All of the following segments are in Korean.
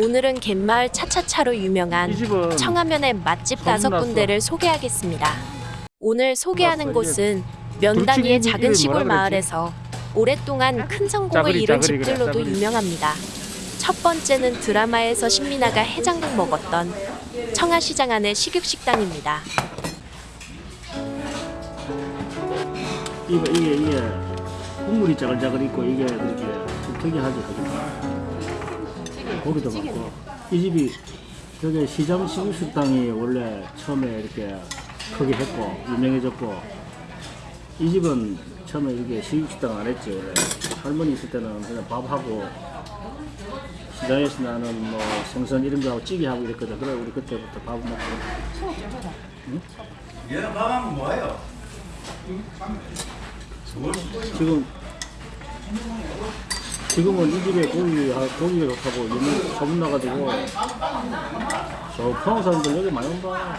오늘은 갯마을 차차차로 유명한 청하면의 맛집 다섯. 군데를 소개하겠습니다. 오늘 소개하는 곳은 면 단위의 둘째 작은 시골? 마을에서 오랫동안 큰 성공을 이룬 집들로도. 유명합니다. 첫 번째는 드라마에서 신민아가 해장국 먹었던 청하시장 안의 식육식당입니다. 이게 이게 국물이 짜글짜글 있고 이게 좀 특이하지 하죠. 고기도 많고 이 집이 저게 시장 식육식당이 원래 처음에 이렇게 크게 했고 유명해졌고 이 집은 처음에 이게 식육식당 안 했지 원래 할머니 있을 때는 그냥 밥하고 시장에서 나는 뭐 생선 이런 거 하고 찌개 하고 이랬거든. 그래 우리 그때부터 밥 먹고 얘는 밥하면 뭐예요? 지금 지금은 이 집에 고기 고기가 좋다고 유명 소문 나가지고 저 포항 사람들 여기 많이 온다.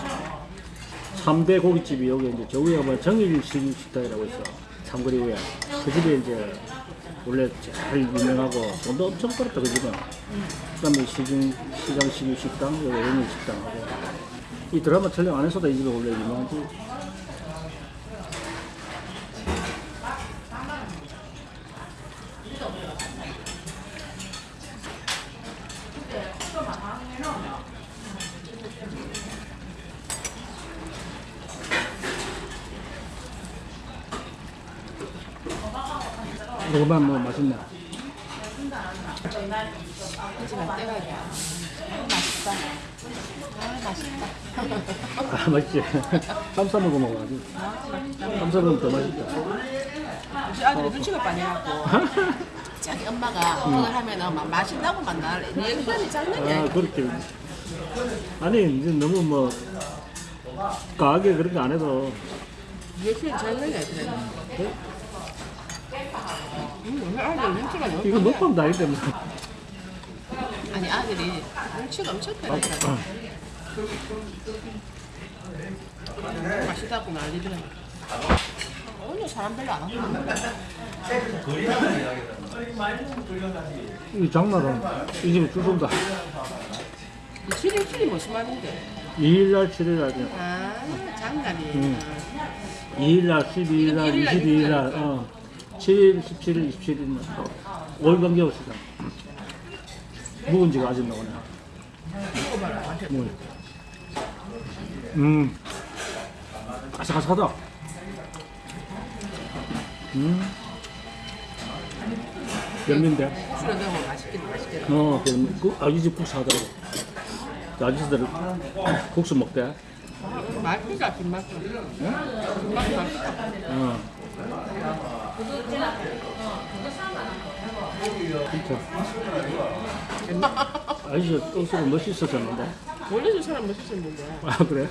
3대 고깃집이 여기 이제 저 위에 뭐 정일 식 식당이라고 있어. 삼거리 위에 그 집에 이제 원래 제일 유명하고 돈도 엄청 벌었다 그 집은. 그 다음에 시중 시장 식육 식당 여기 영일 식당하고 이 드라마 촬영 안 했어도 이 집이 원래 유명하지. 이거만 뭐 맛있네. 아 맛있지. 쌈 싸 먹어 먹어야지. 쌈 싸 먹으면 더 맛있다. 우리 아들이 눈치가 빠져갖고 자기 엄마가 그걸 하면은 막 맛있다고 만날 리액션이 장난이 아 그렇게. 아니 이제 너무 뭐 과하게 그렇게 안 해도 리액션이 장난이 아니더라 음, 아들 눈치가 너무 이거. 먹방 나이 때문에. 아니 아들이 눈치가 엄청 빠르니까 맛있다고 난리더라 오늘 사람 별로 안 왔는데 이 장날은 이 집에 줄 쏜다. 7일 7이 무슨 말인데 2일날 7일날 아 장날이 음. 2일날 12일날 22일날 어 7일 17일 27일 5일 관계 없으다. 묵은지가 아직 나오네. 음. 아삭아삭하다. 음. 별미인데. 술에 넣으면 맛있긴 맛있겠다 어, 별미. 그 아기 집 국수 하더라고. 그 아저씨들 국수 먹대. 맛있다 김맛 김맛 맛있다 어. 아저씨 억수로 멋있었었는데. 원래 저 사람 멋있었는데 아, 그래?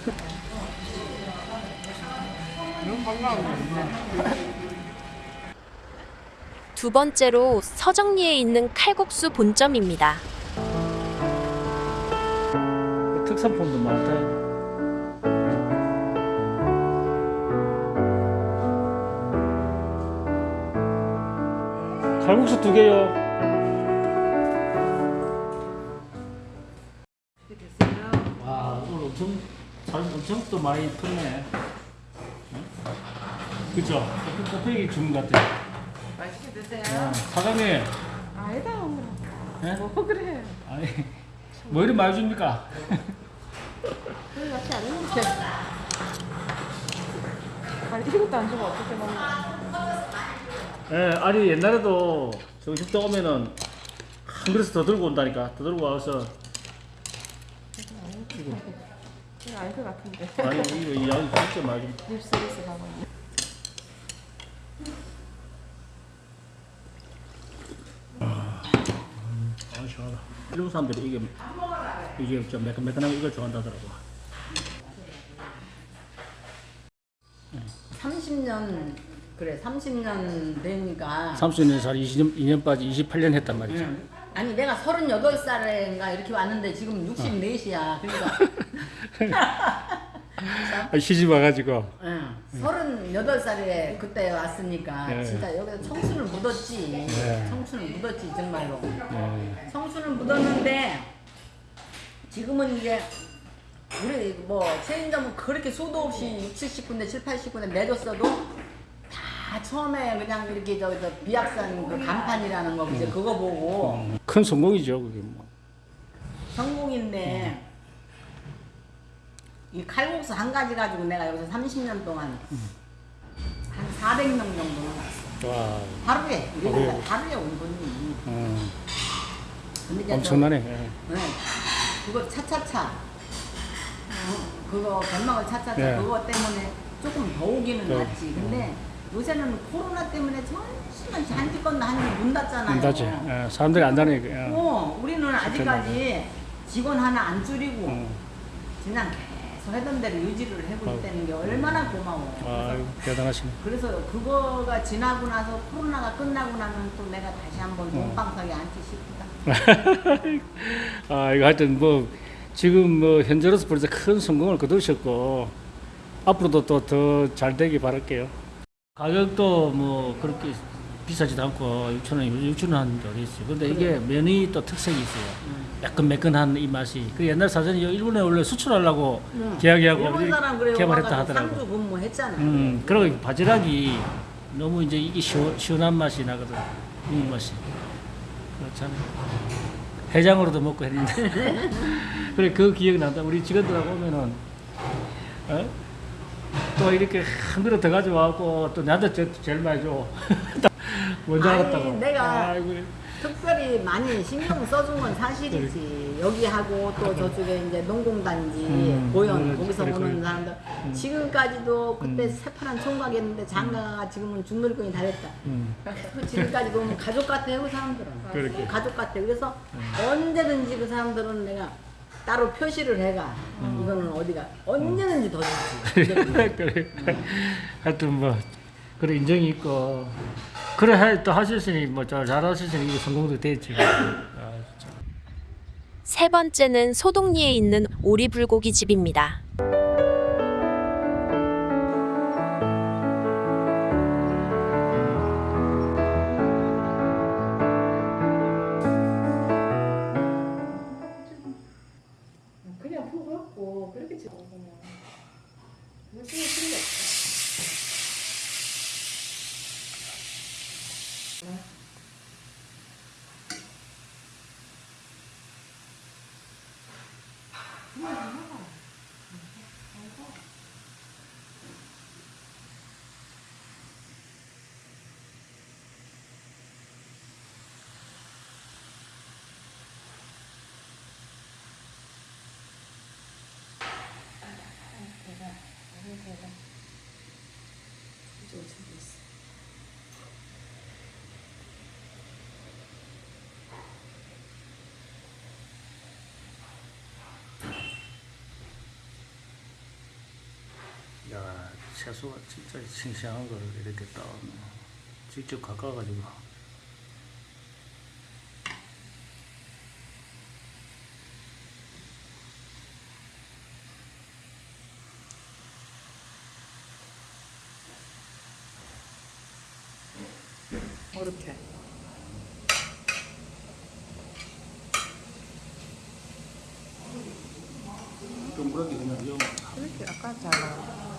두 번째로 서정리에 있는 칼국수 본점입니다. 특산품도 많다. 칼국수 두 개요. 와 오늘 엄청 잘 엄청 또 많이 컸네. 응? 그죠? 곱빼기 주문 같아. 맛있게 드세요 어, 사장님. 아니다 엄마 예? 뭐 그래 아니 뭐 이리 많이 줍니까? 그래 같이 안 아니 이것도 안 주면 어떻게 먹냐 예, 아니 옛날에도 정식 도 오면은 한 그릇 더 들고 온다니까. 더 들고 와서 그래 알것 같은데 아니 이거 이 양이 진짜 많이 좀. 립 서비스 가고 있네 아 시원하다. 일본 사람들이 이게 이게 좀 매끈매끈한 거 이걸 좋아한다더라고. 30년 그래 30년 되니까 30년 살 20년 2년 빠지 28년 했단 말이죠. 응. 아니 내가 38살인가 이렇게 왔는데 지금 64이야 그러니까 아, 시집 와가지고 응. 38살에 그때 왔으니까 예. 진짜 여기서 청춘을 묻었지 예. 청춘을 묻었지 정말로 예. 청춘을 묻었는데 지금은 이제 우리 뭐 체인점은 그렇게 수도 없이 6, 70군데 7, 80군데 내줬어도 다 처음에 그냥 이렇게 저, 저 비약산 그 간판이라는 거 이제 그거 보고 큰 성공이죠 그게 뭐. 성공인데 이 칼국수 한 가지 가지고 내가 여기서 30년 동안 한 400명 정도는 왔어. 와 하루에 하루에. 우리가 하루에 온 거니. 어, 근데 이제 엄청나네. 예. 저- 네. 그거 차차차. 어, 그거 변망을 차차차 네. 그거 때문에 조금 더 오기는 네. 낫지. 근데 요새는 코로나 때문에 한지 건너 한지 문 닫잖아요. 안다지. 예, 사람들이 안 다니니까. 예. 어, 우리는 아직까지 직원 하나 안 줄이고 어. 그냥 계속 하던 대로 유지를 아유. 있다는 게 얼마나 고마워. 아 대단하시네. 그래서 그거가 지나고 나서 코로나가 끝나고 나면 또 내가 다시 한번 어. 몸빵석에 앉기 싶다. 아 이거 하여튼 뭐 지금 뭐 현재로서 벌써 큰 성공을 거두셨고 앞으로도 또 더 잘 되길 바랄게요. 가격도 뭐 그렇게 비싸지도 않고 6천 원, 6천 원한데 어디 있어요. 근데 이게 면이 또 특색이 있어요. 약간 매끈한 이 맛이. 그 옛날 사전에 일본에 원래 수출하려고 계약하고 사람 그래 개발했다 와가지고 하더라고. 상주 근무 했잖아. 음, 그리고 바지락이 너무 이제 이게 시원, 시원한 맛이 나거든. 이 맛이. 그렇잖아. 해장으로도 먹고 했는데. 그래, 그 기억이 난다. 우리 직원들하고 오면은, 어? 또 이렇게 한 그릇 더 가져와갖고 또 나한테 제, 제일 많이 줘. 아니, 알았다고. 내가 아이고, 특별히 많이 신경 써준 건 사실이지. 여기 하고 또 저쪽에 이제 농공단지, 음, 고현, 그래, 거기서 그래, 오는 그래. 사람들. 지금까지도 그때 음. 새파란 총각이었는데 장가가 지금은 중놀이꾼이 다 됐다. 음, 그 지금까지 보면 가족 같아요, 그 사람들은. 그렇게. 가족 같아. 그래서 언제든지 그 사람들은 내가 따로 표시를 해가. 이거는 어디가 언제든지 더 주지. 그래. 하여튼 뭐, 그래, 인정이 있고. 그래, 해- 또 하셨으니, 뭐, 잘, 잘 하셨으니, 이게 성공도 됐지. 아. 세 번째는 소동리에 있는 오리불고기 집입니다. 뭐 찍을 필요가 없어. 이쪽으로 준비했어. 야, 채소가 진짜 싱싱한 거를 이렇게 따 직접 가까워가지고. 이렇게 그냥 영. 이렇게 아까 잘라.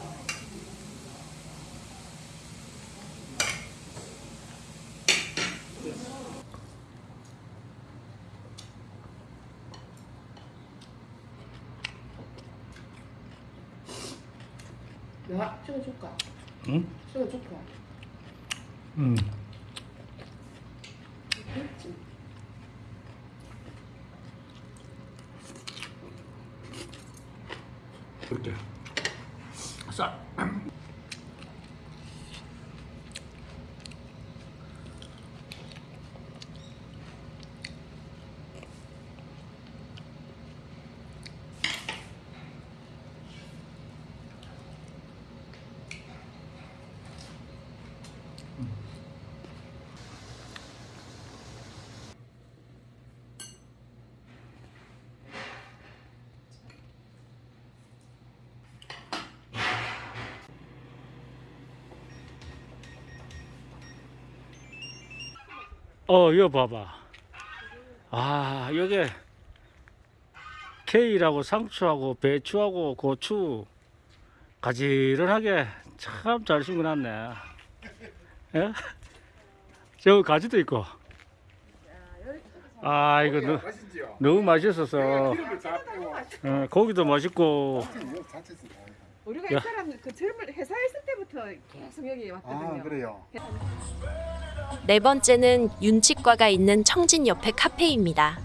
야, 찍어줄까? 응? 찍어줄까? 응. 그렇지. 그렇게. 쌀. 어, 이거 봐봐. 아, 여기 케일하고 상추하고 배추하고 고추 가지런하게 참 잘 심어놨네. 예? 저 가지도 있고. 아 이거 너? 너무 맛있어서 빼고 어, 고기도 맛있고 우리가 야. 이 사람 그 젊을 회사에 있을 때부터 계속 여기 왔거든요. 아 그래요? 네 번째는 윤치과가 있는 청진 옆에 카페입니다.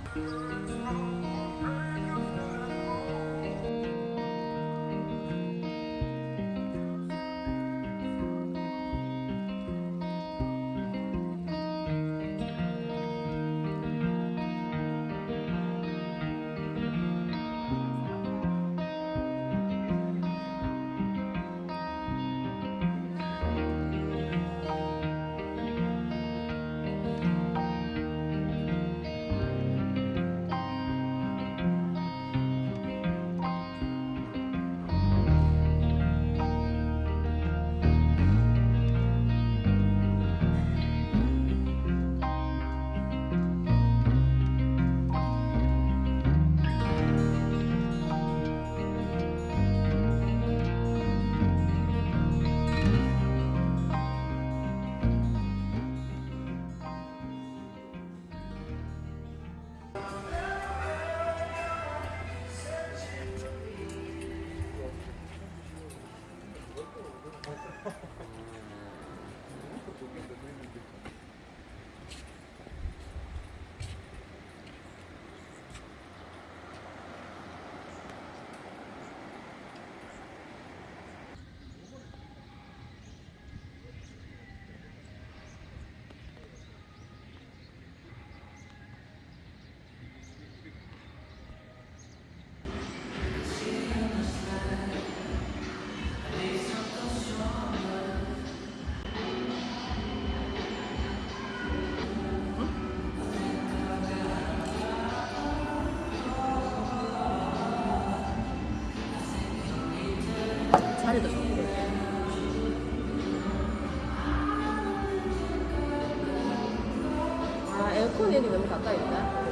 여기 너무 가까이 있다.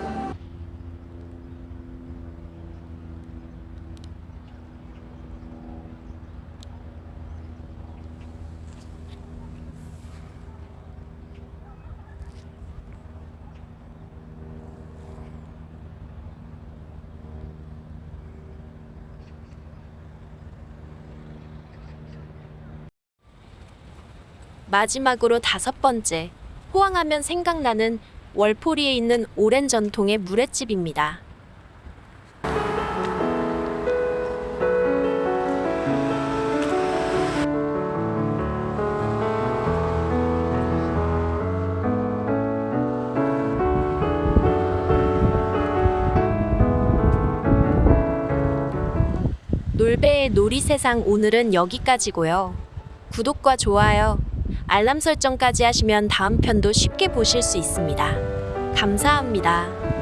마지막으로 다섯 번째, 호황하면 생각나는 월포리에 있는 오랜 전통의 물회집입니다. 놀배의 놀이세상 오늘은 여기까지고요. 구독과 좋아요, 알람 설정까지 하시면 다음 편도 쉽게 보실 수 있습니다. 감사합니다.